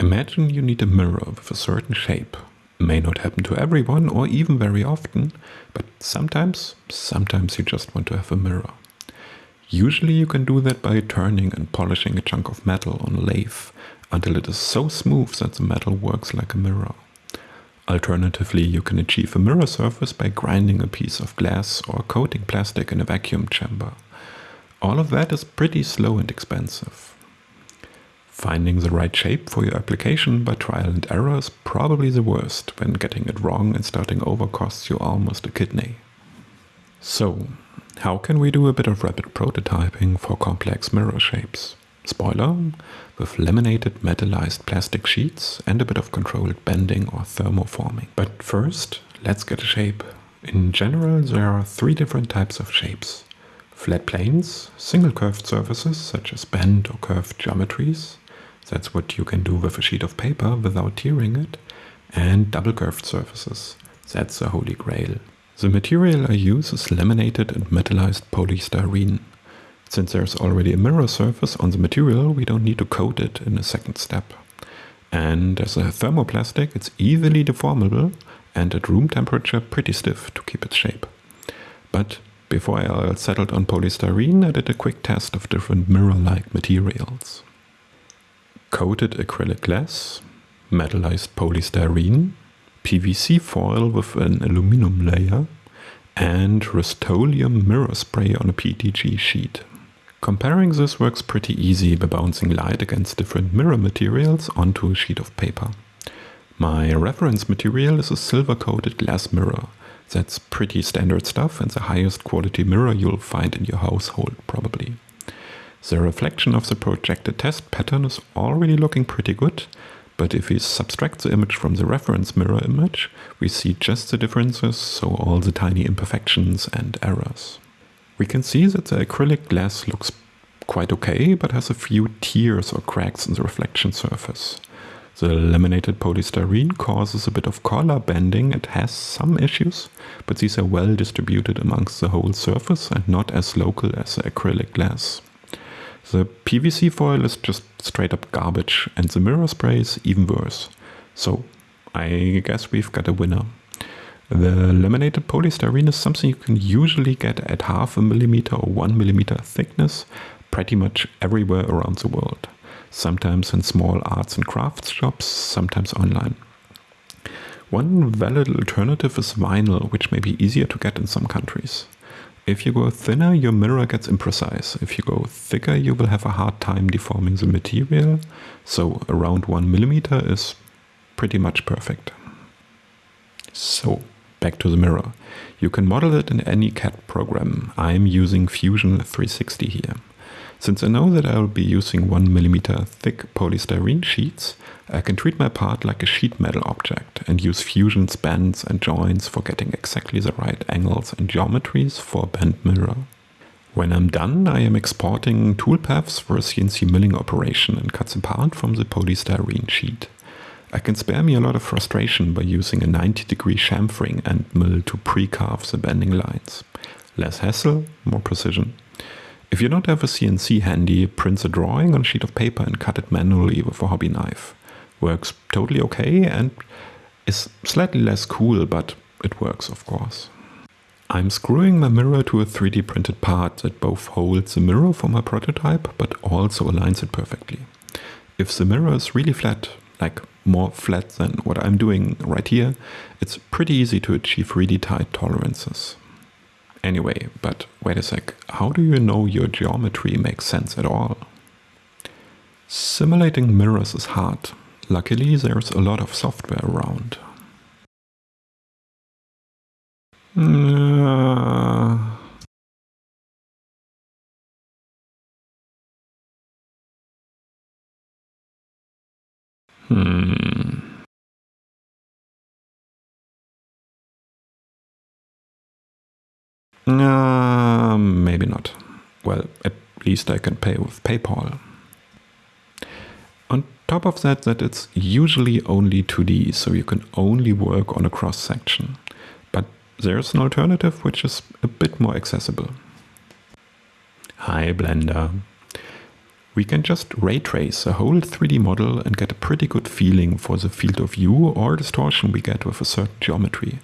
Imagine you need a mirror with a certain shape. May not happen to everyone or even very often, but sometimes, sometimes you just want to have a mirror. Usually you can do that by turning and polishing a chunk of metal on a lathe until it is so smooth that the metal works like a mirror. Alternatively, you can achieve a mirror surface by grinding a piece of glass or coating plastic in a vacuum chamber. All of that is pretty slow and expensive. Finding the right shape for your application by trial and error is probably the worst when getting it wrong and starting over costs you almost a kidney. So, how can we do a bit of rapid prototyping for complex mirror shapes? Spoiler, with laminated metallized plastic sheets and a bit of controlled bending or thermoforming. But first, let's get a shape. In general, there are three different types of shapes. Flat planes, single curved surfaces such as bent or curved geometries. That's what you can do with a sheet of paper without tearing it. And double curved surfaces. That's the holy grail. The material I use is laminated and metallized polystyrene. Since there's already a mirror surface on the material, we don't need to coat it in a second step. And as a thermoplastic, it's easily deformable and at room temperature pretty stiff to keep its shape. But before I settled on polystyrene, I did a quick test of different mirror-like materials. Coated acrylic glass, metallized polystyrene, PVC foil with an aluminum layer, and Rust-Oleum mirror spray on a PETG sheet. Comparing this works pretty easy by bouncing light against different mirror materials onto a sheet of paper. My reference material is a silver coated glass mirror. That's pretty standard stuff and the highest quality mirror you'll find in your household probably. The reflection of the projected test pattern is already looking pretty good, but if we subtract the image from the reference mirror image, we see just the differences, so all the tiny imperfections and errors. We can see that the acrylic glass looks quite okay, but has a few tears or cracks in the reflection surface. The laminated polystyrene causes a bit of color bending, it has some issues, but these are well distributed amongst the whole surface and not as local as the acrylic glass. The PVC foil is just straight up garbage and the mirror spray is even worse. So I guess we've got a winner. The laminated polystyrene is something you can usually get at half a millimeter or one millimeter thickness pretty much everywhere around the world. Sometimes in small arts and crafts shops, sometimes online. One valid alternative is vinyl, which may be easier to get in some countries. If you go thinner, your mirror gets imprecise. If you go thicker, you will have a hard time deforming the material. So around one millimeter is pretty much perfect. So back to the mirror. You can model it in any CAD program. I'm using Fusion 360 here. Since I know that I will be using 1mm thick polystyrene sheets, I can treat my part like a sheet metal object and use Fusion's bends and joints for getting exactly the right angles and geometries for a bent mirror. When I'm done, I am exporting toolpaths for a CNC milling operation and cuts apart from the polystyrene sheet. I can spare me a lot of frustration by using a 90 degree chamfering end mill to pre-carve the bending lines. Less hassle, more precision. If you don't have a CNC handy, print a drawing on a sheet of paper and cut it manually with a hobby knife. Works totally okay and is slightly less cool, but it works of course. I'm screwing my mirror to a 3D printed part that both holds the mirror for my prototype, but also aligns it perfectly. If the mirror is really flat, like more flat than what I'm doing right here, it's pretty easy to achieve really tight tolerances. Anyway, but wait a sec, how do you know your geometry makes sense at all? Simulating mirrors is hard. Luckily, there's a lot of software around. Uh, hmm. Uh, maybe not. Well, at least I can pay with PayPal. On top of that, that it's usually only 2D, so you can only work on a cross section. But there's an alternative which is a bit more accessible. Hi Blender. we can just ray trace a whole 3D model and get a pretty good feeling for the field of view or distortion we get with a certain geometry.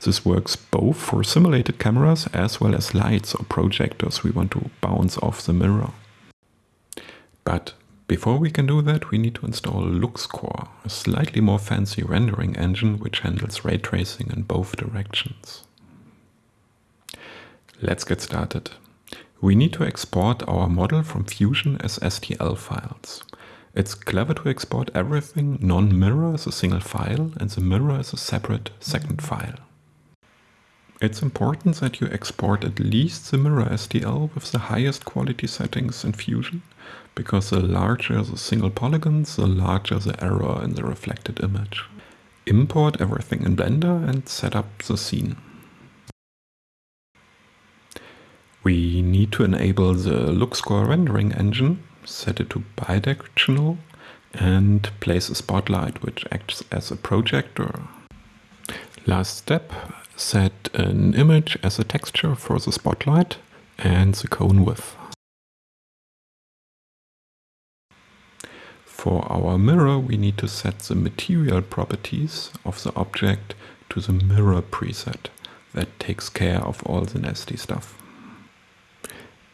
This works both for simulated cameras as well as lights or projectors we want to bounce off the mirror. But before we can do that, we need to install LuxCore, a slightly more fancy rendering engine which handles ray tracing in both directions. Let's get started. We need to export our model from Fusion as STL files. It's clever to export everything non-mirror as a single file and the mirror as a separate second file. It's important that you export at least the mirror STL with the highest quality settings in Fusion, because the larger the single polygons, the larger the error in the reflected image. Import everything in Blender and set up the scene. We need to enable the LuxCore rendering engine, set it to bidirectional, and place a spotlight which acts as a projector. Last step, set an image as a texture for the spotlight and the cone width. For our mirror, we need to set the material properties of the object to the mirror preset. That takes care of all the nasty stuff.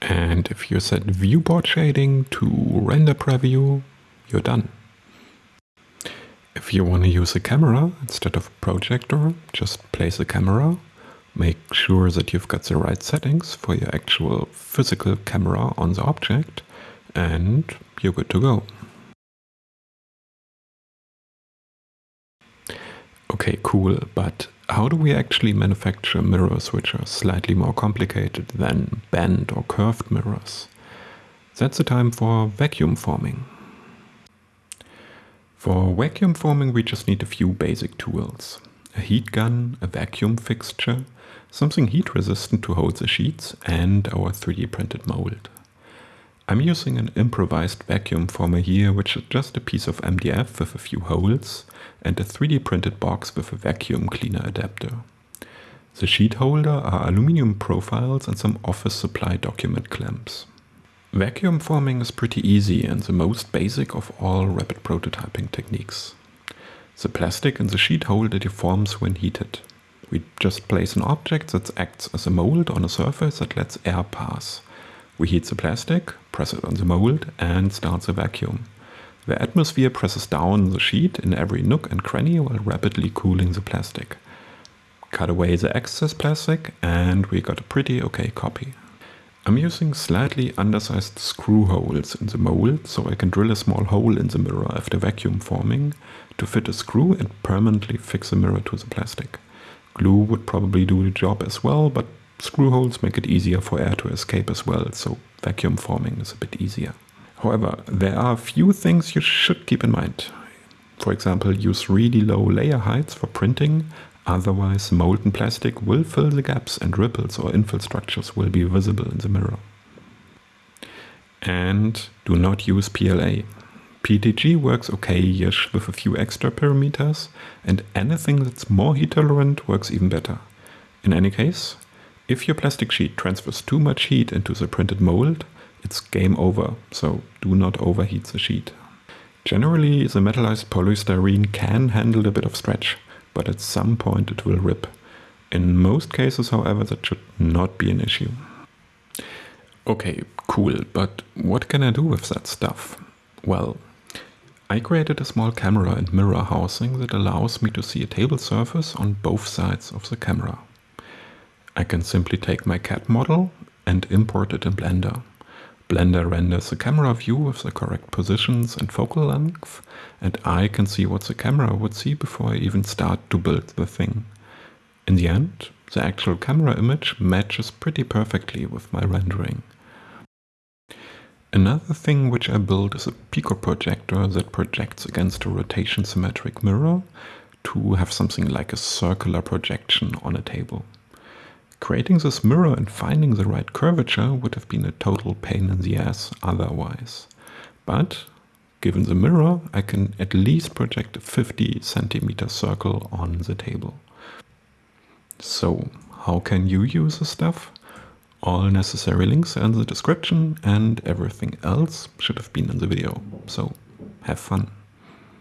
And if you set viewport shading to render preview, you're done. If you want to use a camera instead of a projector, just place a camera. Make sure that you've got the right settings for your actual physical camera on the object and you're good to go. Okay, cool, but how do we actually manufacture mirrors which are slightly more complicated than bent or curved mirrors? That's the time for vacuum forming. For vacuum forming we just need a few basic tools. A heat gun, a vacuum fixture, something heat resistant to hold the sheets and our 3D printed mold. I'm using an improvised vacuum former here, which is just a piece of MDF with a few holes and a 3D printed box with a vacuum cleaner adapter. The sheet holder are aluminium profiles and some office supply document clamps. Vacuum forming is pretty easy and the most basic of all rapid prototyping techniques. The plastic in the sheet holder deforms when heated. We just place an object that acts as a mold on a surface that lets air pass. We heat the plastic, press it on the mold and start the vacuum. The atmosphere presses down the sheet in every nook and cranny while rapidly cooling the plastic. Cut away the excess plastic and we got a pretty okay copy. I'm using slightly undersized screw holes in the mold so I can drill a small hole in the mirror after vacuum forming to fit a screw and permanently fix the mirror to the plastic. Glue would probably do the job as well, but screw holes make it easier for air to escape as well, so vacuum forming is a bit easier. However, there are a few things you should keep in mind. For example, use really low layer heights for printing, otherwise molten plastic will fill the gaps and ripples or infill structures will be visible in the mirror. And do not use PLA. PETG works okay-ish with a few extra parameters, and anything that's more heat tolerant works even better. In any case, if your plastic sheet transfers too much heat into the printed mold, it's game over, so do not overheat the sheet. Generally, the metallized polystyrene can handle a bit of stretch, but at some point it will rip. In most cases, however, that should not be an issue. Okay, cool, but what can I do with that stuff? Well, I created a small camera and mirror housing that allows me to see a table surface on both sides of the camera. I can simply take my CAD model and import it in Blender. Blender renders the camera view with the correct positions and focal length, and I can see what the camera would see before I even start to build the thing. In the end, the actual camera image matches pretty perfectly with my rendering. Another thing which I built is a Pico projector that projects against a rotation symmetric mirror to have something like a circular projection on a table. Creating this mirror and finding the right curvature would have been a total pain in the ass otherwise. But given the mirror, I can at least project a 50 centimeter circle on the table. So how can you use the stuff? All necessary links are in the description and everything else should have been in the video. So have fun.